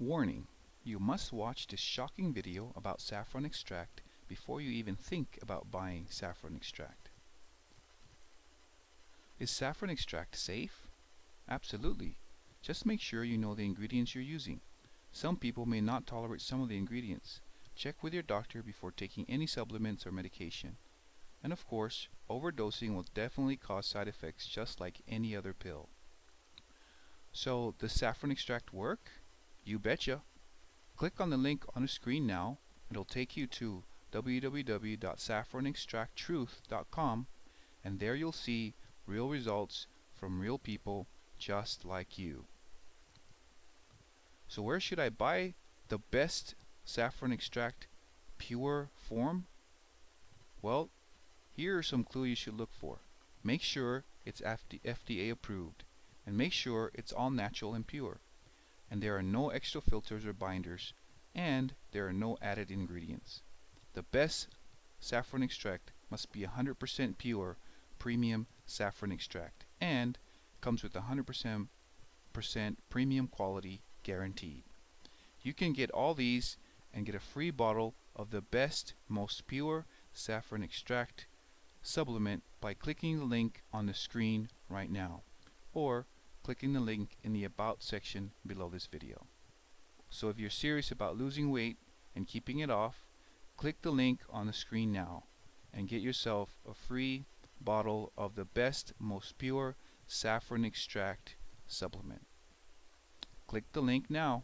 Warning: You must watch this shocking video about saffron extract before you even think about buying saffron extract. Is saffron extract safe? Absolutely. Just make sure you know the ingredients you're using. Some people may not tolerate some of the ingredients. Check with your doctor before taking any supplements or medication. And of course, overdosing will definitely cause side effects just like any other pill. So, does saffron extract work? You betcha. Click on the link on the screen now. It'll take you to www.saffronextracttruth.com and there you'll see real results from real people just like you. So where should I buy the best saffron extract pure form? Well, here are some clues you should look for. Make sure it's FDA approved and make sure it's all natural and pure and there are no extra filters or binders and there are no added ingredients. The best saffron extract must be 100% pure premium saffron extract and comes with 100% premium quality guaranteed. You can get all these and get a free bottle of the best, most pure saffron extract supplement by clicking the link on the screen right now or clicking the link in the About section below this video. So if you're serious about losing weight and keeping it off, click the link on the screen now and get yourself a free bottle of the best, most pure saffron extract supplement. Click the link now.